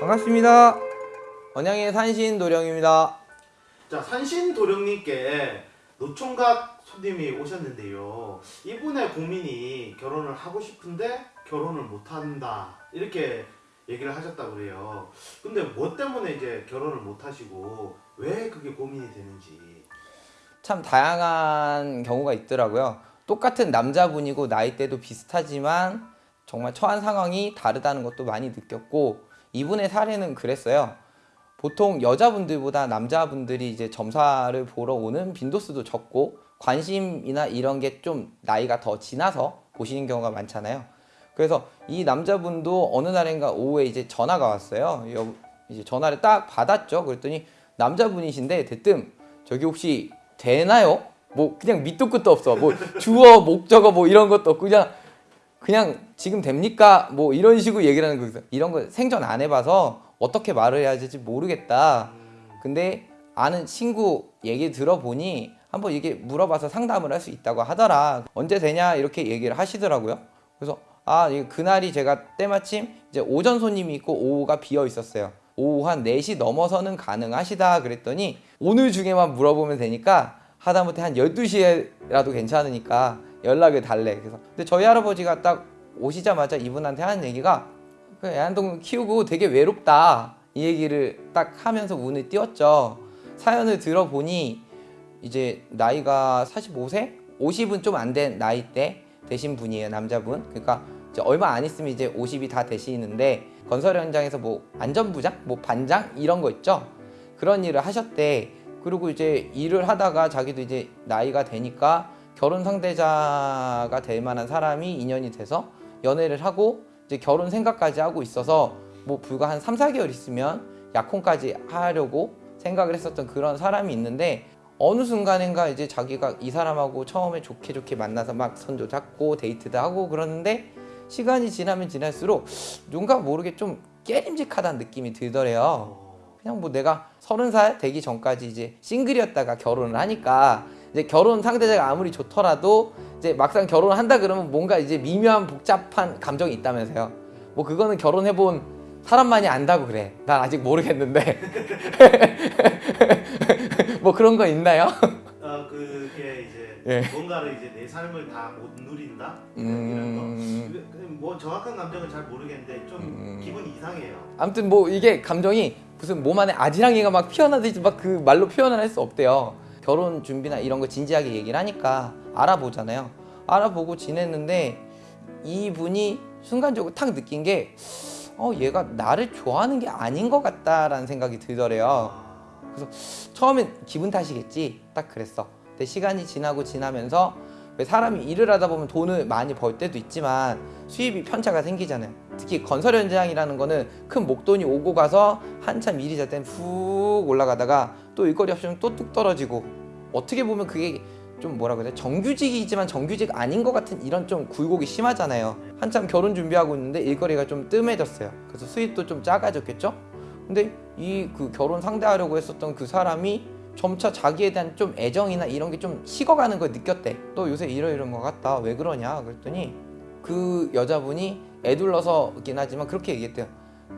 반갑습니다. 언양의 산신 도령입니다. 자 산신 도령님께 노총각 손님이 오셨는데요. 이분의 고민이 결혼을 하고 싶은데 결혼을 못한다 이렇게 얘기를 하셨다고 그래요. 근데 뭐 때문에 이제 결혼을 못 하시고 왜 그게 고민이 되는지. 참 다양한 경우가 있더라고요. 똑같은 남자분이고 나이대도 비슷하지만 정말 처한 상황이 다르다는 것도 많이 느꼈고 이분의 사례는 그랬어요. 보통 여자분들보다 남자분들이 이제 점사를 보러 오는 빈도수도 적고 관심이나 이런 게 좀 나이가 더 지나서 보시는 경우가 많잖아요. 그래서 이 남자분도 어느 날인가 오후에 이제 전화가 왔어요. 여, 이제 전화를 딱 받았죠. 그랬더니 남자분이신데 대뜸 저기 혹시 되나요? 뭐 그냥 밑도 끝도 없어. 뭐 주어 목적어 뭐 이런 것도 없고 그냥 그냥 지금 됩니까? 뭐 이런 식으로 얘기를 하는 거예요. 이런 거 생전 안 해봐서 어떻게 말을 해야 될지 모르겠다. 근데 아는 친구 얘기 들어보니 한번 이게 물어봐서 상담을 할 수 있다고 하더라. 언제 되냐 이렇게 얘기를 하시더라고요. 그래서 아 그날이 제가 때마침 이제 오전 손님이 있고 오후가 비어 있었어요. 오후 한 4시 넘어서는 가능하시다 그랬더니 오늘 중에만 물어보면 되니까 하다못해 한 12시에라도 괜찮으니까 연락을 달래. 그래서 근데 저희 할아버지가 딱 오시자마자 이분한테 하는 얘기가 그 애완동물 키우고 되게 외롭다. 이 얘기를 딱 하면서 운을 띄웠죠. 사연을 들어보니 이제 나이가 45세? 50은 좀 안 된 나이대 되신 분이에요, 남자분. 그러니까 얼마 안 있으면 이제 50이 다 되시는데 건설 현장에서 뭐 안전부장, 뭐 반장 이런 거 있죠. 그런 일을 하셨대. 그리고 이제 일을 하다가 자기도 이제 나이가 되니까 결혼 상대자가 될 만한 사람이 인연이 돼서 연애를 하고 이제 결혼 생각까지 하고 있어서 뭐 불과 한 3, 4개월 있으면 약혼까지 하려고 생각을 했었던 그런 사람이 있는데 어느 순간인가 이제 자기가 이 사람하고 처음에 좋게 좋게 만나서 막 손도 잡고 데이트도 하고 그러는데 시간이 지나면 지날수록 누군가 모르게 좀 깨림직하다는 느낌이 들더래요. 그냥 뭐 내가 서른 살 되기 전까지 이제 싱글이었다가 결혼을 하니까 이제 결혼 상대자가 아무리 좋더라도 이제 막상 결혼을 한다 그러면 뭔가 이제 미묘한 복잡한 감정이 있다면서요. 뭐 그거는 결혼해 본 사람만이 안다고 그래. 난 아직 모르겠는데. 뭐 그런 거 있나요? 어 그게 이제 예. 뭔가를 이제 내 삶을 다 못 누린다 이런 음. 거. 그- 뭐 정확한 감정은 잘 모르겠는데 좀 음. 기분이 이상해요. 아무튼 뭐 이게 감정이 무슨 몸 안에 아지랑이가 막 피어나듯이 막 그 말로 표현을 할 수 없대요. 결혼 준비나 이런 거 진지하게 얘기를 하니까 알아보잖아요. 알아보고 지냈는데 이분이 순간적으로 탁 느낀 게 어, 얘가 나를 좋아하는 게 아닌 것 같다라는 생각이 들더래요. 아, 처음엔 기분 탓이겠지? 딱 그랬어. 근데 시간이 지나고 지나면서 왜 사람이 일을 하다 보면 돈을 많이 벌 때도 있지만 수입이 편차가 생기잖아요. 특히 건설 현장이라는 거는 큰 목돈이 오고 가서 한참 일이 잘 때는 훅 올라가다가 또 일거리 없으면 또 뚝 떨어지고 어떻게 보면 그게 좀 뭐라 그래 정규직이지만 정규직 아닌 것 같은 이런 좀 굴곡이 심하잖아요 한참 결혼 준비하고 있는데 일거리가 좀 뜸해졌어요 그래서 수입도 좀 작아졌겠죠 근데 이 그 결혼 상대하려고 했었던 그 사람이 점차 자기에 대한 좀 애정이나 이런 게 좀 식어가는 걸 느꼈대. 너 요새 이러이러한 것 같다. 왜 그러냐? 그랬더니 그 여자분이 애둘러서긴 하지만 그렇게 얘기했대요.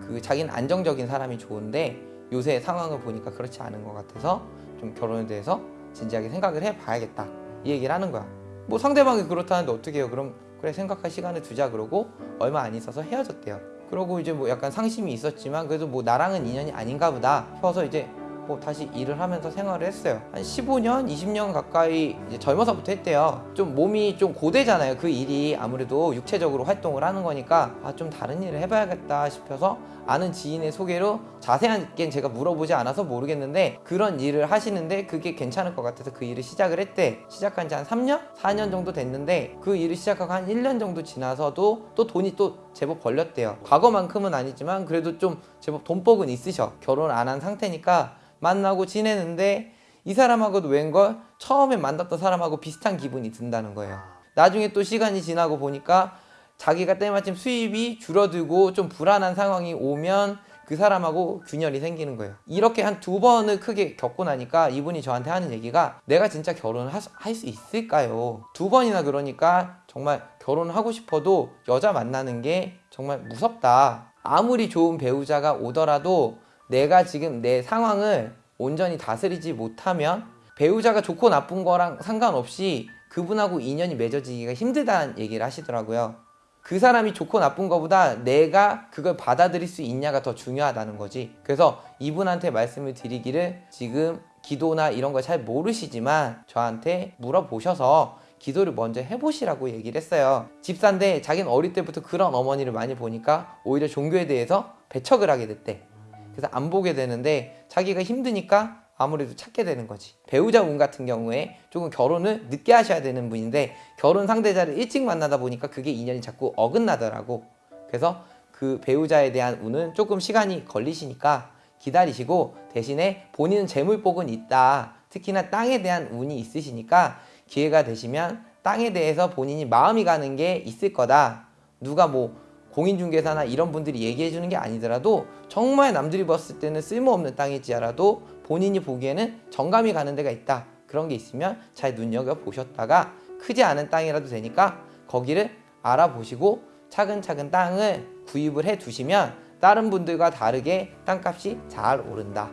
그 자기는 안정적인 사람이 좋은데 요새 상황을 보니까 그렇지 않은 것 같아서 좀 결혼에 대해서 진지하게 생각을 해봐야겠다. 이 얘기를 하는 거야. 뭐 상대방이 그렇다는데 어떻게 해요? 그럼 그래 생각할 시간을 두자 그러고 얼마 안 있어서 헤어졌대요. 그러고 이제 뭐 약간 상심이 있었지만 그래도 뭐 나랑은 인연이 아닌가 보다 싶어서 이제 뭐 다시 일을 하면서 생활을 했어요. 한 15년, 20년 가까이 젊어서부터 했대요. 좀 몸이 좀 고되잖아요. 그 일이 아무래도 육체적으로 활동을 하는 거니까 아 좀 다른 일을 해봐야겠다 싶어서 아는 지인의 소개로 자세하게 제가 물어보지 않아서 모르겠는데 그런 일을 하시는데 그게 괜찮을 것 같아서 그 일을 시작을 했대. 시작한 지 한 3년? 4년 정도 됐는데 그 일을 시작하고 한 1년 정도 지나서도 또 돈이 또 제법 벌렸대요. 과거만큼은 아니지만 그래도 좀 제법 돈복은 있으셔. 결혼 안 한 상태니까 만나고 지내는데 이 사람하고도 웬걸 처음에 만났던 사람하고 비슷한 기분이 든다는 거예요. 나중에 또 시간이 지나고 보니까 자기가 때마침 수입이 줄어들고 좀 불안한 상황이 오면 그 사람하고 균열이 생기는 거예요. 이렇게 한 두 번을 크게 겪고 나니까 이분이 저한테 하는 얘기가 내가 진짜 결혼을 할 수 있을까요? 두 번이나 그러니까 정말 결혼하고 싶어도 여자 만나는 게 정말 무섭다. 아무리 좋은 배우자가 오더라도 내가 지금 내 상황을 온전히 다스리지 못하면 배우자가 좋고 나쁜 거랑 상관없이 그분하고 인연이 맺어지기가 힘들다는 얘기를 하시더라고요. 그 사람이 좋고 나쁜 것보다 내가 그걸 받아들일 수 있냐가 더 중요하다는 거지. 그래서 이분한테 말씀을 드리기를 지금 기도나 이런 걸 잘 모르시지만 저한테 물어보셔서 기도를 먼저 해보시라고 얘기를 했어요. 집사인데 자기는 어릴 때부터 그런 어머니를 많이 보니까 오히려 종교에 대해서 배척을 하게 됐대. 그래서 안 보게 되는데 자기가 힘드니까 아무래도 찾게 되는 거지. 배우자 운 같은 경우에 조금 결혼을 늦게 하셔야 되는 분인데 결혼 상대자를 일찍 만나다 보니까 그게 인연이 자꾸 어긋나더라고. 그래서 그 배우자에 대한 운은 조금 시간이 걸리시니까 기다리시고 대신에 본인은 재물복은 있다. 특히나 땅에 대한 운이 있으시니까 기회가 되시면 땅에 대해서 본인이 마음이 가는 게 있을 거다. 누가 뭐 공인중개사나 이런 분들이 얘기해 주는 게 아니더라도 정말 남들이 봤을 때는 쓸모없는 땅일지라도 본인이 보기에는 정감이 가는 데가 있다. 그런 게 있으면 잘 눈여겨 보셨다가 크지 않은 땅이라도 되니까 거기를 알아보시고 차근차근 땅을 구입을 해 두시면 다른 분들과 다르게 땅값이 잘 오른다.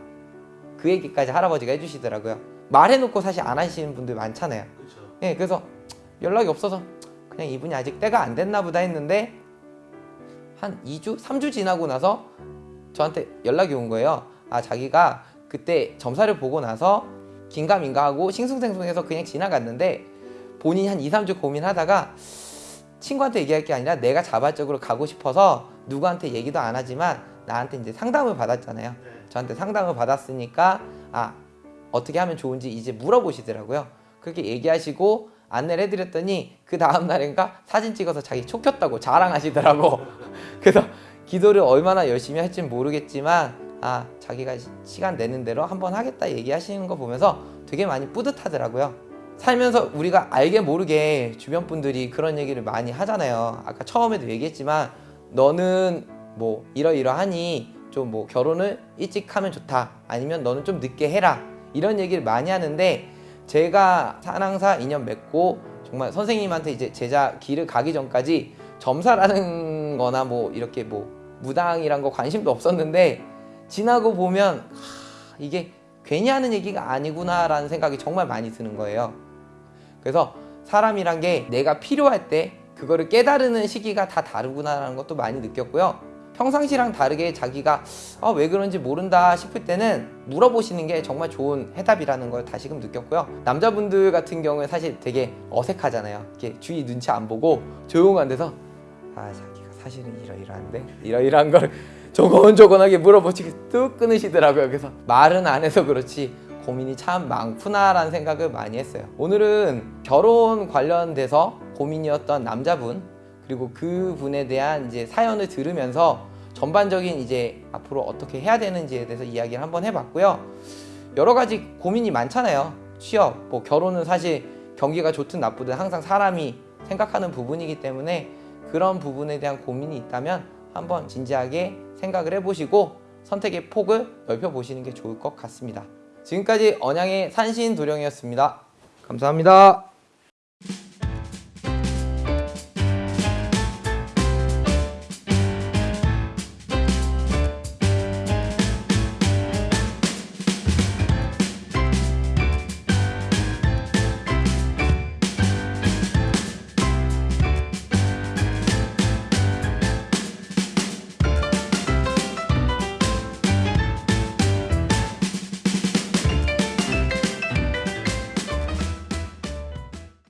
그 얘기까지 할아버지가 해주시더라고요. 말해놓고 사실 안 하시는 분들 많잖아요. 그렇죠. 예, 그래서 연락이 없어서 그냥 이분이 아직 때가 안 됐나 보다 했는데 한 2주, 3주 지나고 나서 저한테 연락이 온 거예요. 아, 자기가 그때 점사를 보고 나서 긴가민가 하고 싱숭생숭해서 그냥 지나갔는데 본인이 한 2, 3주 고민하다가 친구한테 얘기할 게 아니라 내가 자발적으로 가고 싶어서 누구한테 얘기도 안 하지만 나한테 이제 상담을 받았잖아요. 네. 저한테 상담을 받았으니까 아 어떻게 하면 좋은지 이제 물어보시더라고요. 그렇게 얘기하시고 안내를 해드렸더니 그 다음 날인가 사진 찍어서 자기 촉혔다고 자랑하시더라고. 그래서 기도를 얼마나 열심히 할지는 모르겠지만 아 자기가 시- 시간 내는 대로 한번 하겠다 얘기하시는 거 보면서 되게 많이 뿌듯하더라고요. 살면서 우리가 알게 모르게 주변 분들이 그런 얘기를 많이 하잖아요. 아까 처음에도 얘기했지만 너는 뭐 이러이러하니 좀 뭐 결혼을 일찍 하면 좋다. 아니면 너는 좀 늦게 해라. 이런 얘기를 많이 하는데 제가 사랑사 인연 맺고 정말 선생님한테 이제 제자 길을 가기 전까지 점사라는 거나 뭐 이렇게 뭐 무당이란 거 관심도 없었는데 지나고 보면 하, 이게 괜히 하는 얘기가 아니구나 라는 생각이 정말 많이 드는 거예요. 그래서 사람이란 게 내가 필요할 때 그거를 깨달으는 시기가 다 다르구나 라는 것도 많이 느꼈고요. 평상시랑 다르게 자기가 아, 왜 그런지 모른다 싶을 때는 물어보시는 게 정말 좋은 해답이라는 걸 다시금 느꼈고요. 남자분들 같은 경우에 사실 되게 어색하잖아요. 이렇게 주위 눈치 안 보고 조용한 데서 아 사실은 이러이러한데 이러이러한 걸 조곤조곤하게 물어보시고 뚝 끊으시더라고요. 그래서 말은 안 해서 그렇지 고민이 참 많구나라는 생각을 많이 했어요. 오늘은 결혼 관련돼서 고민이었던 남자분 그리고 그 분에 대한 이제 사연을 들으면서 전반적인 이제 앞으로 어떻게 해야 되는지에 대해서 이야기를 한번 해봤고요. 여러 가지 고민이 많잖아요. 취업, 뭐 결혼은 사실 경기가 좋든 나쁘든 항상 사람이 생각하는 부분이기 때문에 그런 부분에 대한 고민이 있다면 한번 진지하게 생각을 해보시고 선택의 폭을 넓혀보시는 게 좋을 것 같습니다. 지금까지 언양의 산신도령이었습니다. 감사합니다.